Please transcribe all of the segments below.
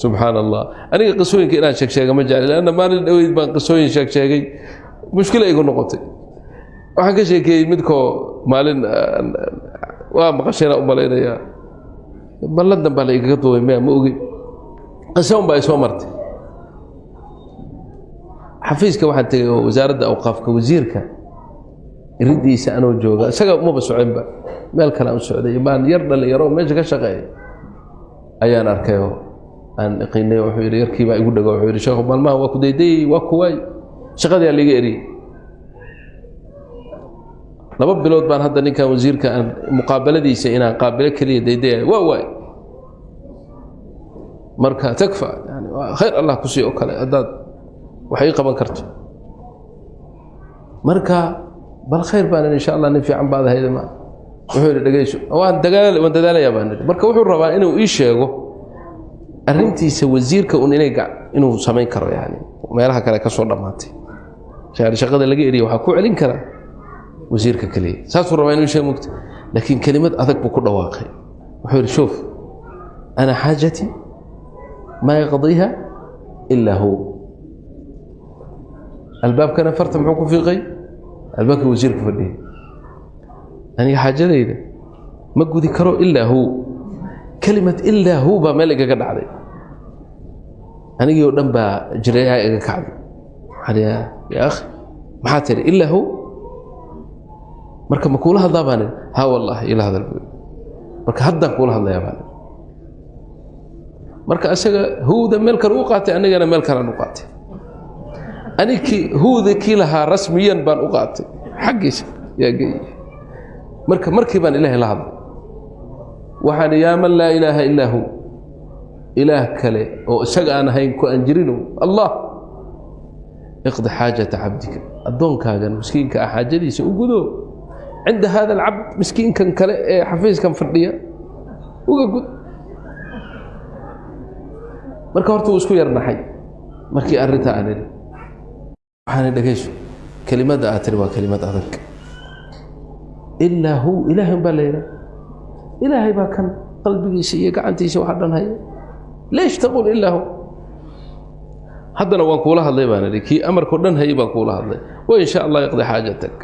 subxaan allah aniga qisooyinka inaan sheegsheega ma jecli lanna maalin dhaweyd baan qisooyin sheegsheegay. Mushkila igu noqotay. Waxaan ka sheekeeyey midkoo maalin waa maqashayna u malaynayaa balladan baa la igaga duubay maya ma ogey qisa un baa isoo martay. Xafiiska waxaan tegay oo wasaaradda awqaafka wasiirka iridiisa anoo jooga isaga umaba soconba meel kale aan u socday baan yar dhalinyaro meesha ka shaqeeya. Ayaan arkayoo aan iqinay wuxuu yidhi yarkiibaa igu dhago. Wuxuu yidhi sheekhu maalmaha waa ku daydayey waa kuwaay shaqadii aan liiga eriyey laba bilood baan hadda ninkan wasiirka aan muqaabaladiisa inaan qaabilo keliya daydaya waa waay. Marka takfa yani khayr allah ku sii kale haddaad wax ii qaban karto. Marka bal khayr baan insha allah nin fiican baad ahayda ma. Wuxuu yidhi dhegeyso waan dagaal waan dadaalayaa baan idhi. Marka wuxuu rabaa inuu ii sheego arrintiisa wasiirka un inuu samayn karo yani meelaha kale ka soo dhammaatay. Shaqada laga eriya waxaa ku celin karaa wasiirka keliya saasuu rabaa inuu sheeg mogta laakiin kelimad adag buu ku dhawaaqay. Wuxuu yidhi shoof ana xaajati maa yaqdiiha ilaa hu. Albaabkana farta muxuu ku fiiqay? Albaabkii wasiirka fadhiyay. Aniga xaajadayda ma gudi karo ilaa hu kelimad ilaa hu baa meel igaga dhacday. Anigii oo dhan baa jireeyaha iga kacday. Yaa akhi maxaa tiri? Ilaa hu marka ma kuula hadlaa baan ha wallahi ila hadal marka haddaan kuula hadlayaa baan marka isaga huwda meel kale u qaatay anigana meel kalean u qaatay. Anikii huwda kii lahaa rasmiyan baan u qaatay. Xaggiisa yaa geeyey marka markii baan ilaahay la hadlay waxaan yaa man laa ilaaha illaa hu. Ilaah kale oo isaga aan ahayn ku aan jirinow allah! Iqdi xaajata cabdika. Addoonkaagan miskiinka ah xaajadiisa u gudo. Cinda hada alcabd miskiinkan kale ee xafiiskan fadhiya uga gud. Marka horta wuu isku yarnaxay markii arrinta aan idhi waxaan dhegayso kelimadda aad tiri waa kelimad adag. Ilaa hu ilaahan baa la yidhaha ilaahay baa kan qalbigiisa iyo gacantiisa waxa dhan haya leesh taqul ilaa hu. Haddana waan kuula hadlay baan idhi kii amarkao dhan hayay baan kuula hadlay. Wa in sha allah yaqdi xaajatak.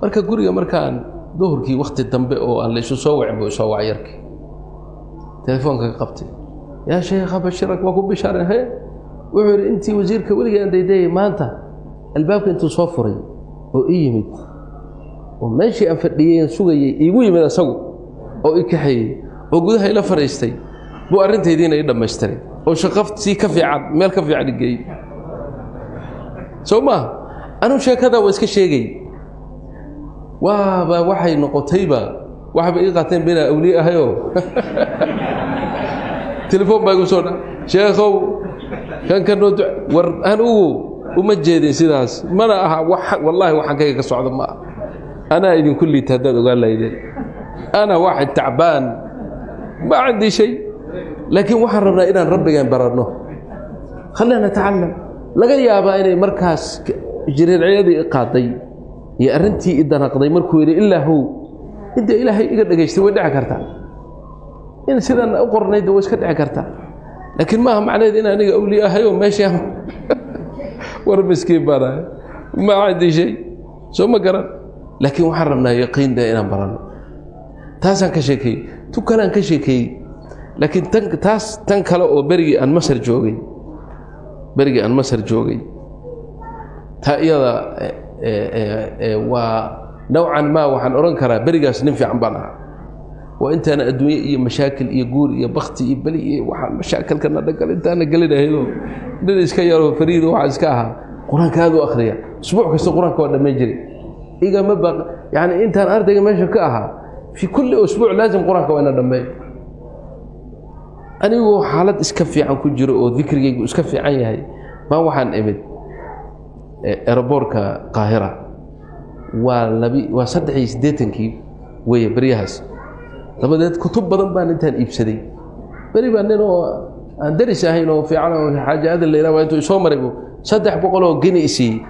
Marka guriga markaan duhurkii wakti dambe oo aan laysu soo wacin buu isoo wacay yarkii telefoonka ka qabtay yaa sheekha bashirak waa ku bishaare he wuxuu yidhi intii wasiirka weligii aan daydayay maanta albaabka intuu soo furay oo ii yimid oo meeshii aan fadhiyey sugayey iigu yimid asagu oo i kaxeeyey oo gudaha ila fadhiistay buu arrintaydiina ii dhammaystiray oo shaqafsii ka fiican meel ka fiican igeeyey soo maaha anuu sheekadaa waa iska sheegay. Waaba waxay noqotayba waxba ii qaateen binaa awliye ahayoo? Telefoon baa igu soo dha. Sheekhow kankanoo war anugu uma jeedin sidaas. Mana aha wallaahi waxaan ka socda ma ah anaa idinku liita haddaad ogaan lahaydeen ana waaxid tacbaan ma cindii shay laakiin waxaan rabnaa inaan rabbigaan baranno khalina natacalam laga yaabaa inay markaas jireecyadii i qaaday iyo arrintii i danaqday markuu yidhi ilaa how inta ilaahay iga dhegaystay way dhici kartaa in sidan u qornaydda way iska dhici kartaa laakiin maaha macnaheed in aniga awliye ahayoo meesha war miskiin baan ahay ma cindii shay soo ma garan laakiin waxaan rabnaa yaqiinda inaan baranno taasaan ka sheekeeyey tu kaleaan ka sheekeeyey laakiin taas tan kale oo berigii aan masar joogay. Berigii aan masar joogay. Taa iyada waa nowcan maa waxaan odhan karaa berigaas nin fiican baan ahaa. Waa intaana adduunye iyo mashaakil iyo guur iyo bakti iyo beli iyo waxaan mashaakilkana dhagal intaana gelinahaydoo nin iska yaroo fariido waxaa iska ahaa. Qur'aanka aad u akhriya usbuuc kasta qur'aanka waa dhammayn jiray igama yani intaan ardayga meesha ka ahaa fii kulli usbuuc laazim qur'aanka waa ina dhammeey anigoo xaalad iska fiican ku jiro oo dikrigaygu iska fiican yahay baan waxaan imid eroboorka qaahira. Waa labi waa saddex iyo siddeetankii weeye beryahaas dabadeed kutub badan baan intaan iibsaday. Beri baa nin oo aan daris ahayn oo fiican oo xaaja adan layla waa intuu isoo maray saddex boqol oo geni isiiyey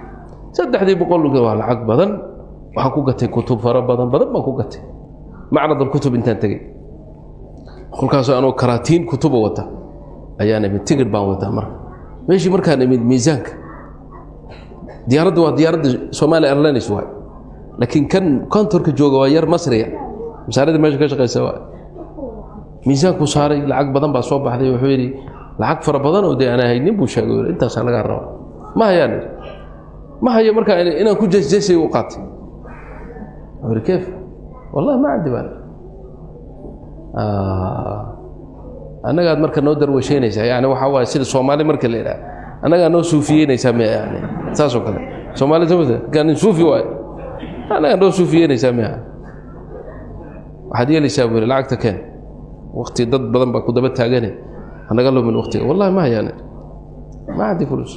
saddexdii boqol waa lacag badan waxaan ku gatay kutub fara badan badan baan ku gatay. Macrad alkutub intaan tegey. Kolkaasoo anoo karaatiin kutuba wata ayaan imid tigir baan wataa marka. Meeshii markaan imid miisaanka. Diyaaradda waa diyaaradda somalia airlines waay. Laakiin kan kontorka jooga waa yar masriya. Masaaradda meesha ka shaqaysa waay. Miisaankuu saaray lacag badan baa soo baxday wuxuu yidhi lacag fara badan oo dee aan haynin buu sheegay intaasaa lagaa raba ma hayaan ma hayo markaa inaan ku jesjesay u qaatay yidhi keef wallahi ma candi baan. Annagaad marka noo darwasheynaysaa yani waxaa waaye sida soomaali marka la idhaha annagaa noo suufiyeynaysaa miya yani saasoo kale. Soomaali kaanin suufi waay annagaa noo suufiyeynaysaa miya waxaad yeelaysaa buu lacagta keen. Wakti dad badan baa ku daba taagane hanaga lumin waktiga wallahi ma hayaan. Ma candi fulus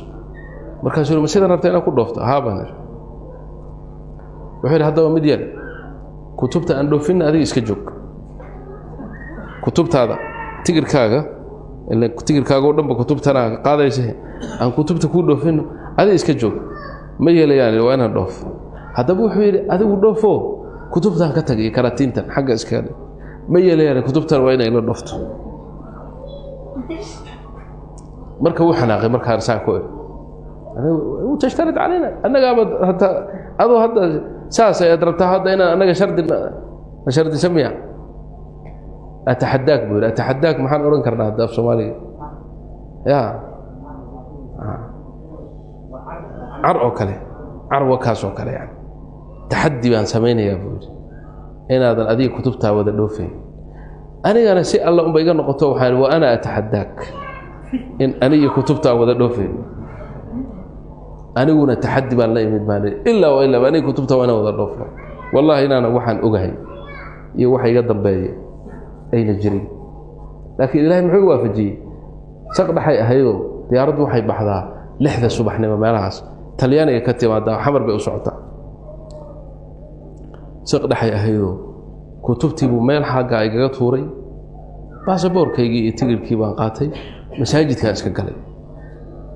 markaasuu ma sidan rabta inaad ku dhoofto? Haa baan idhi wuxuu yidhi haddaba mid yeel kutubta aan dhoofinna adiga iska joog kutubtaada tigirkaaga tigirkaaga o dhanba kutubtana qaadaysa aan kutubta kuu dhoofino adiga iska joog ma yeelayaan waa inaan dhoof. Haddaba wuxuu yidhi adigu dhoofo kutubtaan ka tagay karatiintan xagga iska ma yeelayaan kutubtan waa inay la dhoofto. Marka wuu xanaaqay markaan saa ku tashtarid calayna annagaaba hataa adoo hadda saas ayaad rabtaa hadda inaan annaga shardi shardisa miya? Ataxadaak buu yidhi. Ataxadaak maxaan odhan karnaa hadda af soomaaliga? Ya. Car oo kale. Carwa kaas oo kale yani. Taxaddi baan samaynayaa buu yidhi. Inaadan adiga kutubtaa wada dhoofayn anigana si alla unba iga noqoto waxaan wa ana ataxadaak in aniga kutubtaa wada dhoofayn aniguna taxaddi baan la imid baan ilaa wa ilaa aniga kutubta waa inaan wada dhoofno. Wallahi inaana waxaan ogahay iyo waxa iga dambeeya ayna jirin. Laakiin ilaahay muxuu waafajiyey? Saq dhaxay ahaydoo diyaaraddu waxay baxdaa lixda subaxnimo meelahaas. Talyaaniga ka timaadaa xamar bay u socotaa. Saq dhaxay ahaydoo kutubtiibuu meel xagga igaga tuuray. Baasaboorkaygii iyo tigirkii baan qaatay masaajidkaan iska galay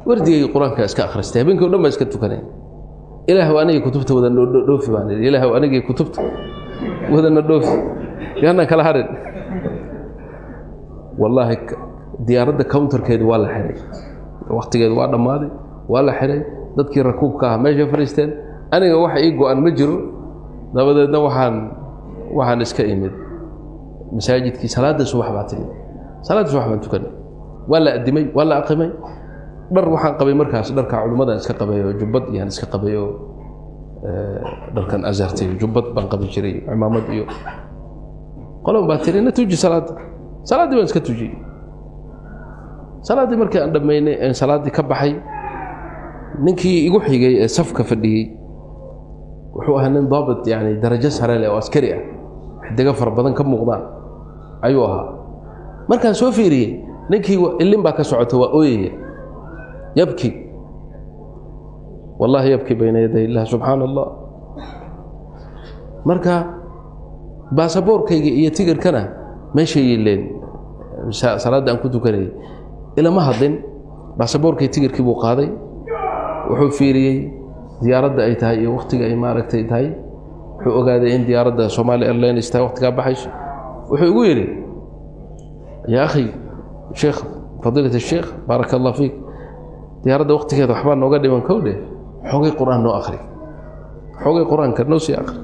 wardigayga qur'aankaa iska akhristay. Habeenkii o dhan baan iska tukanay. Ilaahw anigii kutubta wada dhoofi baan idhi ilaahw anigii kutubta wadana dhoofi. Yaanaan kala harin wallaahi diyaaradda counterkeedu waa la xihay waktigeedu waa dhammaaday waa la xihay dadkii rakuubka ah meeshay fadhiisteen. Aniga wax ii go-an ma jiro. Dabadeedna waxaan waxaan iska imid. Masaajidkii salaadda subax baa timi. Salaadda subax baan tukanay. Waa la addimay waa la aqimay dhar waxaan qabay markaas dharka culimmadan iska qabayo jubbad iyaan iska qabayo dharkan azartay jubbad baan qabi jiray cimaamad iyo qolon baa tiri na tuji salaadda salaaddii baan iska tujiyey salaaddii markii aan dhammaynay een salaaddii ka baxay ninkii igu xigay ee safka fadhiyey wuxuu ahaa nin daabit yani darajo sare leh oo askari ah. Xidigo fara badan ka muuqdaan ayuu ahaa. Markaan soo fiiriyey ninkii ilin baa ka socota waa ooyaya yabki. Wallahi yabki bayna yaday illah subxaana allah marka baasaboorkayga iyo tigirkana meeshay yileen. Salaadda aan ku tukanayay ilama hadlin baasaboorkay tigirkii buu qaaday. Wuxuu fiiriyey diyaaradda ay tahay iyo wakhtiga ay maaragtay tahay. Wuxuu ogaaday in diyaaradda somaali airlines tahay wakhtigaa baxayso wuxuu igu yidhi yaa akhi sheekh fadiilat sheekh baaraka allah fiik diyaaradda waktigeeda waxbaa nooga dhiman kowdhe xoogay qur'aan noo akri xoogay qur'aanka noo sii akri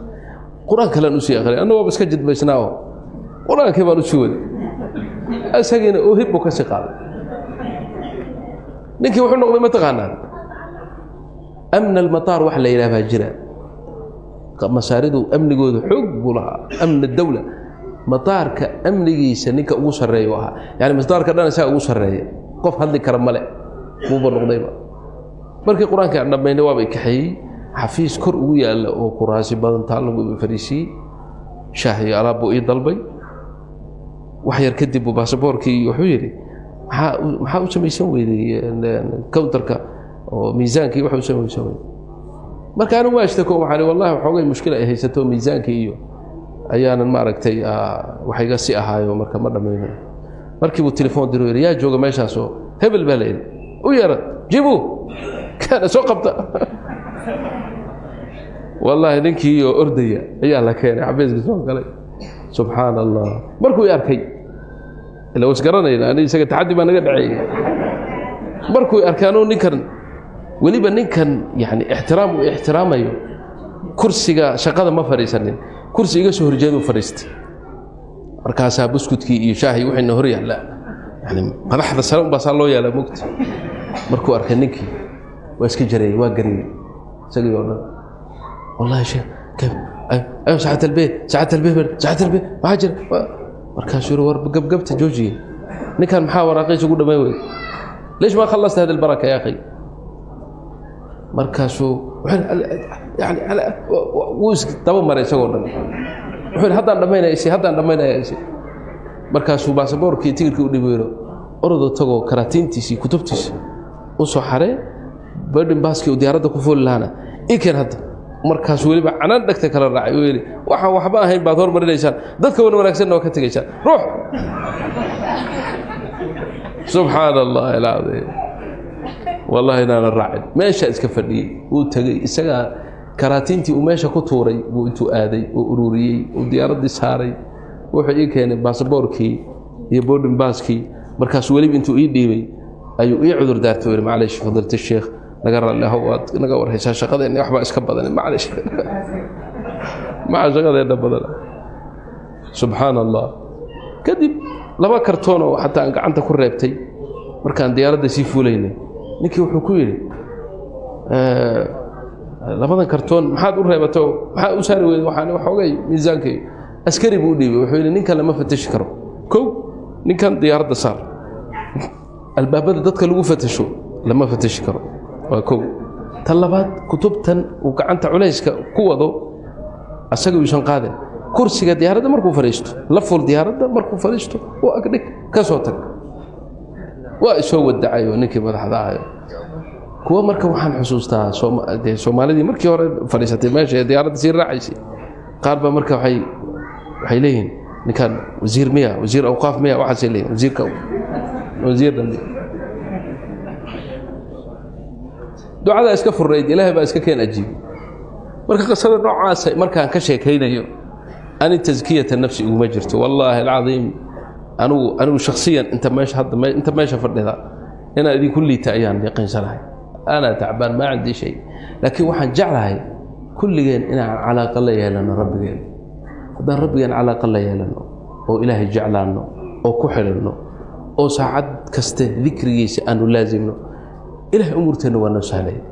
qur'aan kalean u sii akri anna waaba iska jidbaysnaaoo qur'aankii baan u sii waday isagiina oohib buu ka sii qaaday. Ninkii wuxuu noqday mataqaanaa amn almataar wax la yidhaah baa jira masaaridu amnigooda xoog buu lahaa. Amn dawla. Mataarka amnigiisa ninka ugu sarreeya u ahaa. Yani mataarka dhan isaga ugu sarreeya. Qof hadli kara male buuba noqdayba markii qur'aanka aan dhammaynay waaba kaxeeyey xafiis kor ugu yaalla oo kuraasi badan taallagu fariisiiyey shaah iyo alaab buu ii dalbay. Wax yar kadib buu baasaboorkii wuxuu yidhi maxaa maxaa u samaysan weyday counterka oo miisaankii waxa u samaysan weyday marka anigu waa ishtako waxaan wallahi waxoogay mushkil ay haysato miisaankii iyo ayaanan maaragtay wax iga si ahaayo marka ma dhammayno markii buu telefoon diro yidhi yaa jooga meeshaasoo hebel baa la yidhi u yeera jibu. Kaana soo qabta. Wallaahi ninkii oo ordaya ayaa la keenay xabiiska soo galay. Subxaan allah markuu i arkay ila was garanayna ani isaga taxaddi baa naga dhaceeyey markuu arkaanuu ninkan weliba ninkan yani ixtiraam uu ixtiraamayo kursiga shaqada ma fadhiisanin. Kursi iga soo horjeeduu fadhiistay. Markaasaa buskudkii iyo shaahii waxayna hor yaallaa yani madaxda sare unbaa saa loo yaallaa mogta markuu arkay ninkii waa iska jareeyey waa gariyey isagii oo dhan wallahi sheekh kayf ayo saacad albee saacad albee saacad albee maxaa jira markaasuu yiri war gabgabta joojiye ninkan maxaa waraaqiisa ugu dhammayn weyda ليش ما خلصت هذه البركة يا أخي markaasuu yani wuu isdaba maray isagoo dhan wuxuu yidhi haddaan dhammaynaya isi haddaan dhammaynaya isi markaasuu baasaboorkii tigirkii u dhibayro orodoo tagoo karaatiintiisii kutubtiisii u soo xaree baaskii uu diyaaradda ku fooli lahaana. Ii keen hadda markaasuu weliba canaan dhegta kala raacay uu yidhi waxaan waxba ahayn baad hormarinaysaan dadka wan wanaagsanna waa ka tegaysaan. Ruux. Subxaan allahi alcadiim wallahi inaana raacin. Meeshaa iska fadhiyey. Wuu tegey. Isagaa karaatiintii uu meesha ku tuuray buu intuu aaday oo ururiyey uu diyaaraddii saaray. Wuxuu ii keenay baasaboorkii iyo boarding baaskii markaasuu weliba intuu ii dhiibay ayuu ii cudur daartay yidhi maclaysh fadilta sheekh naga raalli ahow waad naga warhaysaa shaqadeenna waxbaa iska badan maclaysh maca shaqadeenna badan subxaan allah kadib laba kartoon oo xataa aan gacanta ku reebtay markaan diyaaradda sii fuulaynay ninkii wuxuu ku yidhi labadan kartoon maxaad u reebato? Maxaa u saari weyda waxaan waxoogay miisaankay askari buu u dhiibay wuxuu yidhi ninkan lama fatashi karo. Kow ninkan diyaaradda saar albaabada dadka lagu fatasho lama fatashi karo. Waa kow. Tan labaad kutubtan uu gacanta culayska ku wado asaga uusan qaadan kursiga diyaaradda markuu fadhiisto la ful diyaaradda markuu fadhiisto u agdhig ka soo tag. Waa isoo wadacayo ninkii madaxda ahayo kuwa marka waxaan xusuustaa soomaalidii markii hore fadhiisatay meesha ee diyaaradda sii raacaysay qaar baa marka waxay leeyihiin ninkaan wasiir miya wasiir awqaaf miya waxaasay leeyihiin wasiirka wasiir dambe ducadaa iska furnayd ilaahay baa iska keen ajiibay marka qisada noocaasa markaan ka sheekaynayo ani taskiyata nafsi iguma jirto. Wallaahi alcadiim anigu anigu shaksiyan inta meesha hadda inta meesha fadhida inaan idinku liita ayaan yaqiinsanahay anaa tacbaan maa cindii shay. Laakiin waxaan jeclahay kulligeen inaan calaaqa la yeelano rabbigeen. Haddaan rabbigeen calaaqa la yeelano oo ilaahay jeclaanno oo ku xidhanno oo saacad kaste dikrigiisa aanu laasimno ilahay umuurteenna waa noo sahlaya